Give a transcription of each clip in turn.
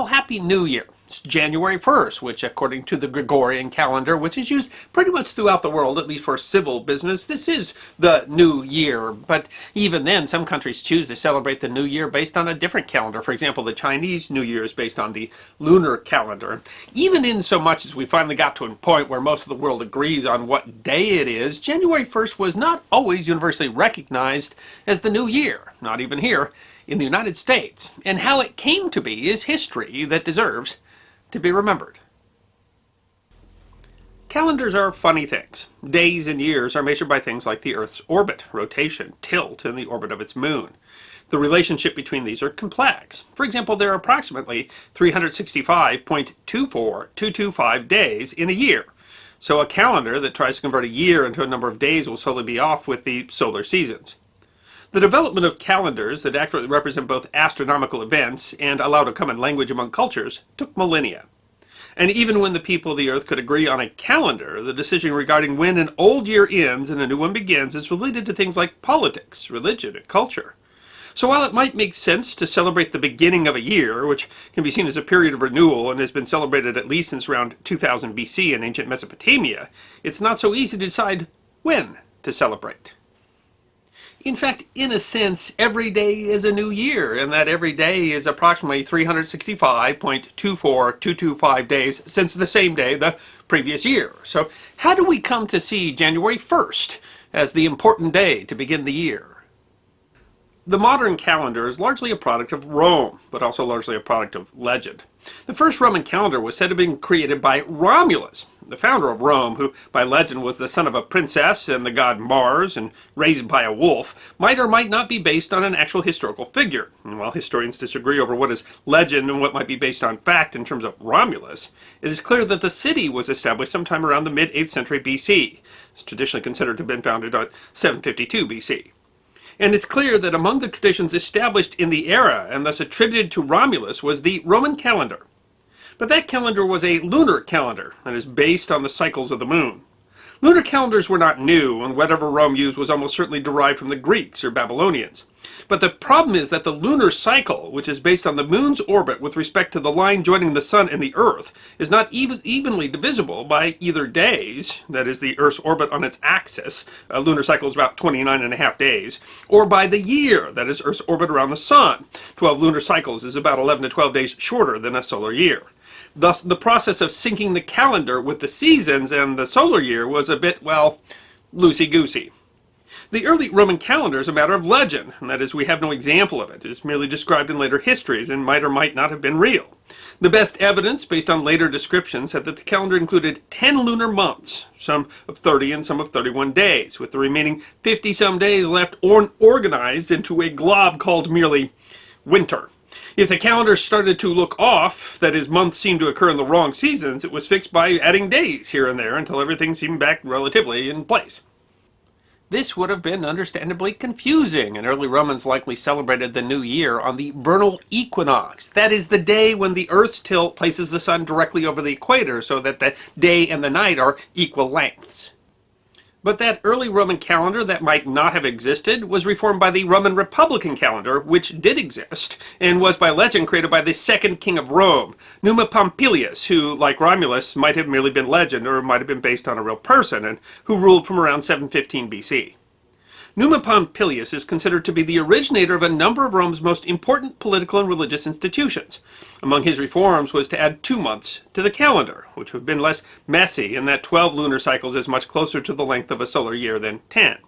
Well, Happy New Year. It's January 1st, which according to the Gregorian calendar, which is used pretty much throughout the world, at least for civil business, this is the new year. But even then, some countries choose to celebrate the new year based on a different calendar. For example, the Chinese New Year is based on the lunar calendar. Even in so much as we finally got to a point where most of the world agrees on what day it is, January 1st was not always universally recognized as the new year, not even here in the United States. And how it came to be is history that deserves to be remembered. Calendars are funny things. Days and years are measured by things like the Earth's orbit, rotation, tilt, and the orbit of its moon. The relationship between these are complex. For example, there are approximately 365.24225 days in a year. So a calendar that tries to convert a year into a number of days will slowly be off with the solar seasons. The development of calendars that accurately represent both astronomical events and allow a common language among cultures took millennia. And even when the people of the earth could agree on a calendar, the decision regarding when an old year ends and a new one begins is related to things like politics, religion, and culture. So while it might make sense to celebrate the beginning of a year, which can be seen as a period of renewal and has been celebrated at least since around 2000 BC in ancient Mesopotamia, it's not so easy to decide when to celebrate. In fact, in a sense, every day is a new year, and that every day is approximately 365.24225 days since the same day the previous year. So how do we come to see January 1st as the important day to begin the year? The modern calendar is largely a product of Rome, but also largely a product of legend. The first Roman calendar was said to have been created by Romulus, the founder of Rome, who by legend was the son of a princess and the god Mars and raised by a wolf, might or might not be based on an actual historical figure. And while historians disagree over what is legend and what might be based on fact in terms of Romulus, it is clear that the city was established sometime around the mid-8th century BC. It's traditionally considered to have been founded on 752 BC. And it's clear that among the traditions established in the era and thus attributed to Romulus was the Roman calendar. But that calendar was a lunar calendar and is based on the cycles of the moon. Lunar calendars were not new, and whatever Rome used was almost certainly derived from the Greeks or Babylonians. But the problem is that the lunar cycle, which is based on the moon's orbit with respect to the line joining the sun and the earth, is not even evenly divisible by either days, that is the earth's orbit on its axis, a lunar cycle is about 29 and a half days, or by the year, that is earth's orbit around the sun. 12 lunar cycles is about 11 to 12 days shorter than a solar year. Thus, the process of syncing the calendar with the seasons and the solar year was a bit, well, loosey-goosey. The early Roman calendar is a matter of legend, and that is, we have no example of it. It is merely described in later histories and might or might not have been real. The best evidence, based on later descriptions, said that the calendar included 10 lunar months, some of 30 and some of 31 days, with the remaining 50-some days left or organized into a glob called merely winter. If the calendar started to look off, that is, months seemed to occur in the wrong seasons, it was fixed by adding days here and there until everything seemed back relatively in place. This would have been understandably confusing, and early Romans likely celebrated the new year on the vernal equinox. That is the day when the Earth's tilt places the sun directly over the equator so that the day and the night are equal lengths. But that early Roman calendar that might not have existed was reformed by the Roman Republican calendar, which did exist, and was by legend created by the second king of Rome, Numa Pompilius, who, like Romulus, might have merely been legend or might have been based on a real person, and who ruled from around 715 BC. Numa Pompilius is considered to be the originator of a number of Rome's most important political and religious institutions. Among his reforms was to add two months to the calendar, which would have been less messy in that 12 lunar cycles is much closer to the length of a solar year than 10.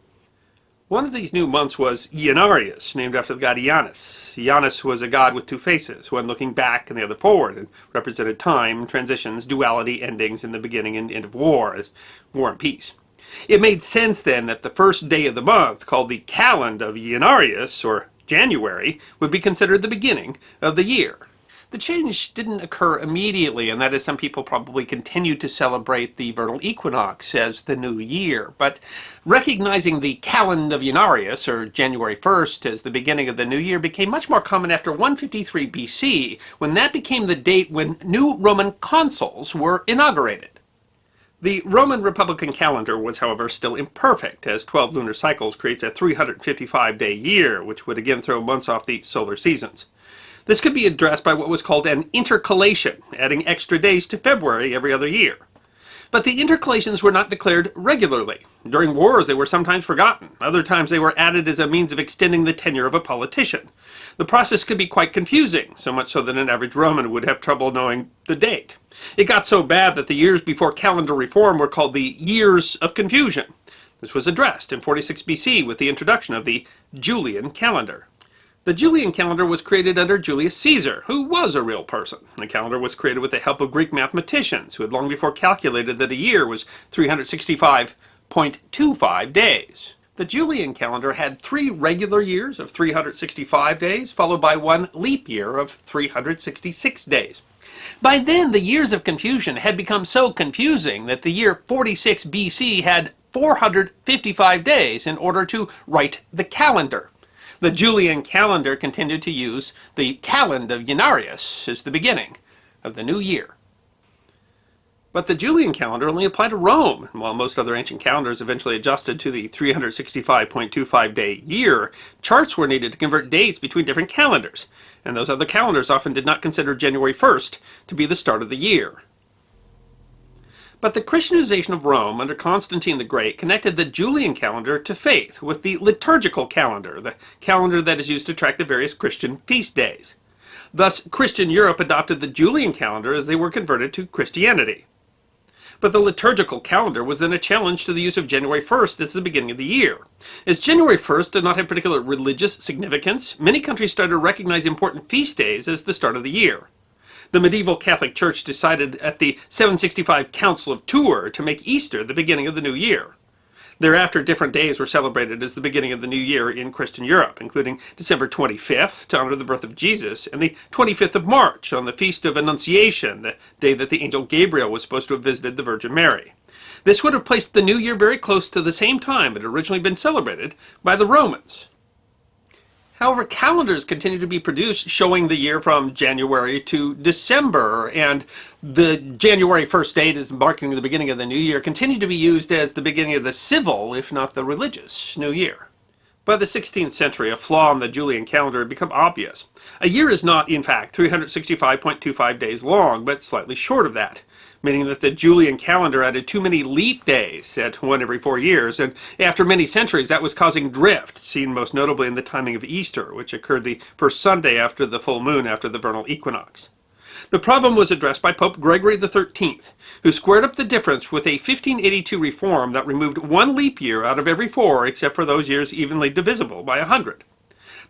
One of these new months was Januarius, named after the god Janus. Janus was a god with two faces, one looking back and the other forward, and represented time, transitions, duality, endings, and the beginning and end of war, as war and peace. It made sense then that the first day of the month, called the calend of Januarius, or January, would be considered the beginning of the year. The change didn't occur immediately, and that is some people probably continued to celebrate the vernal equinox as the new year. But recognizing the calend of Januarius, or January 1st, as the beginning of the new year became much more common after 153 BC, when that became the date when new Roman consuls were inaugurated. The Roman Republican calendar was, however, still imperfect, as 12 lunar cycles creates a 355-day year, which would again throw months off the solar seasons. This could be addressed by what was called an intercalation, adding extra days to February every other year. But the intercalations were not declared regularly. During wars they were sometimes forgotten. Other times they were added as a means of extending the tenure of a politician. The process could be quite confusing, so much so that an average Roman would have trouble knowing the date. It got so bad that the years before calendar reform were called the Years of Confusion. This was addressed in 46 BC with the introduction of the Julian calendar. The Julian calendar was created under Julius Caesar, who was a real person. The calendar was created with the help of Greek mathematicians, who had long before calculated that a year was 365.25 days. The Julian calendar had three regular years of 365 days, followed by one leap year of 366 days. By then, the years of confusion had become so confusing that the year 46 BC had 455 days in order to right the calendar. The Julian calendar continued to use the calend of Januarius as the beginning of the new year. But the Julian calendar only applied to Rome, while most other ancient calendars eventually adjusted to the 365.25 day year, charts were needed to convert dates between different calendars, and those other calendars often did not consider January 1st to be the start of the year. But the Christianization of Rome under Constantine the Great connected the Julian calendar to faith with the liturgical calendar, the calendar that is used to track the various Christian feast days. Thus, Christian Europe adopted the Julian calendar as they were converted to Christianity. But the liturgical calendar was then a challenge to the use of January 1st as the beginning of the year. As January 1st did not have particular religious significance, many countries started to recognize important feast days as the start of the year the medieval Catholic Church decided at the 765 Council of Tours to make Easter the beginning of the new year. Thereafter, different days were celebrated as the beginning of the new year in Christian Europe, including December 25th to honor the birth of Jesus, and the 25th of March on the Feast of Annunciation, the day that the angel Gabriel was supposed to have visited the Virgin Mary. This would have placed the new year very close to the same time it had originally been celebrated by the Romans. However, calendars continue to be produced showing the year from January to December, and the January 1st date is marking the beginning of the new year, continue to be used as the beginning of the civil, if not the religious, new year. By the 16th century, a flaw in the Julian calendar had become obvious. A year is not, in fact, 365.25 days long, but slightly short of that meaning that the Julian calendar added too many leap days at one every four years, and after many centuries that was causing drift, seen most notably in the timing of Easter, which occurred the first Sunday after the full moon after the vernal equinox. The problem was addressed by Pope Gregory XIII, who squared up the difference with a 1582 reform that removed one leap year out of every four except for those years evenly divisible by a hundred.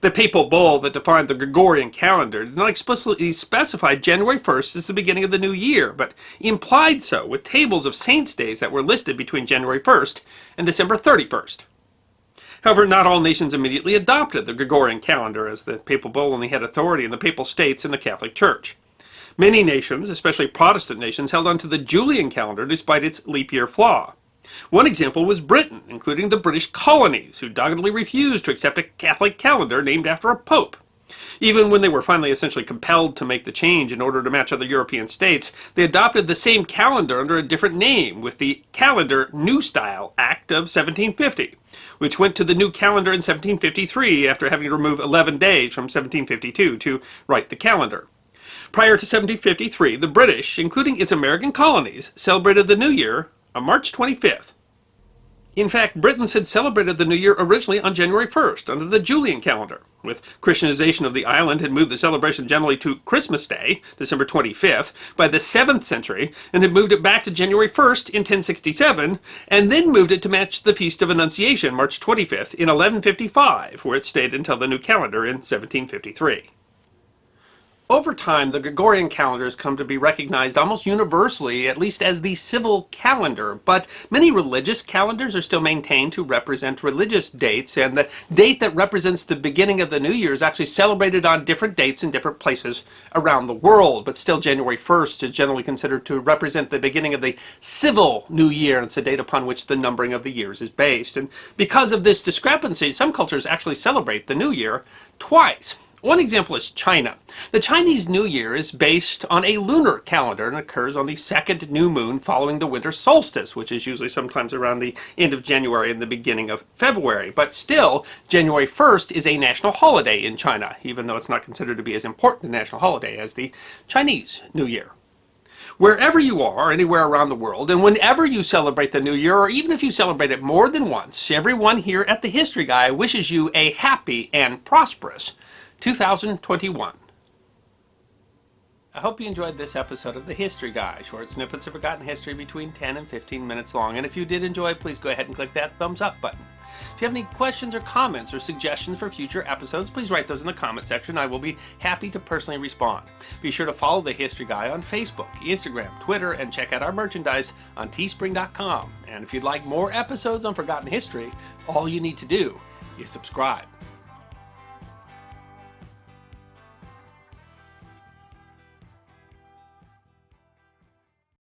The papal bull that defined the Gregorian calendar did not explicitly specify January 1st as the beginning of the new year, but implied so with tables of saints' days that were listed between January 1st and December 31st. However, not all nations immediately adopted the Gregorian calendar, as the papal bull only had authority in the papal states and the Catholic Church. Many nations, especially Protestant nations, held on to the Julian calendar despite its leap year flaw. One example was Britain, including the British colonies, who doggedly refused to accept a Catholic calendar named after a pope. Even when they were finally essentially compelled to make the change in order to match other European states, they adopted the same calendar under a different name with the Calendar New Style Act of 1750, which went to the new calendar in 1753 after having to remove 11 days from 1752 to right the calendar. Prior to 1753, the British, including its American colonies, celebrated the new year on March 25th. In fact, Britons had celebrated the New Year originally on January 1st under the Julian calendar. With Christianization of the island had moved the celebration generally to Christmas Day, December 25th, by the 7th century, and had moved it back to January 1st in 1067, and then moved it to match the Feast of Annunciation, March 25th, in 1155, where it stayed until the new calendar in 1753. Over time, the Gregorian calendar has come to be recognized almost universally, at least as the civil calendar, but many religious calendars are still maintained to represent religious dates, and the date that represents the beginning of the new year is actually celebrated on different dates in different places around the world, but still January 1st is generally considered to represent the beginning of the civil new year, and it's a date upon which the numbering of the years is based. And because of this discrepancy, some cultures actually celebrate the new year twice. One example is China. The Chinese New Year is based on a lunar calendar and occurs on the second new moon following the winter solstice, which is usually sometimes around the end of January and the beginning of February. But still, January 1st is a national holiday in China, even though it's not considered to be as important a national holiday as the Chinese New Year. Wherever you are, anywhere around the world, and whenever you celebrate the new year, or even if you celebrate it more than once, everyone here at the History Guy wishes you a happy and prosperous 2021. I hope you enjoyed this episode of The History Guy, short snippets of forgotten history between 10 and 15 minutes long. And if you did enjoy, please go ahead and click that thumbs up button. If you have any questions or comments or suggestions for future episodes, please write those in the comment section. I will be happy to personally respond. Be sure to follow The History Guy on Facebook, Instagram, Twitter, and check out our merchandise on teespring.com. And if you'd like more episodes on forgotten history, all you need to do is subscribe.